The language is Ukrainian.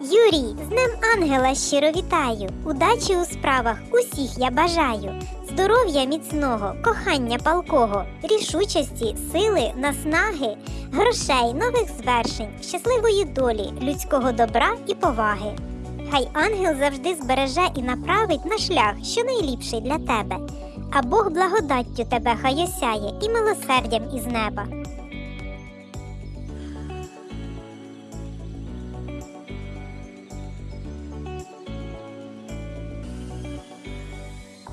Юрій, з ним Ангела щиро вітаю. Удачі у справах усіх я бажаю. Здоров'я міцного, кохання палкого, рішучості, сили, наснаги, грошей, нових звершень, щасливої долі, людського добра і поваги. Хай ангел завжди збереже і направить на шлях, що найліпший для тебе. А Бог благодаттю тебе хай осяє і милосердям із неба.